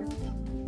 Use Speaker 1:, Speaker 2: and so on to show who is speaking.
Speaker 1: ¡Gracias!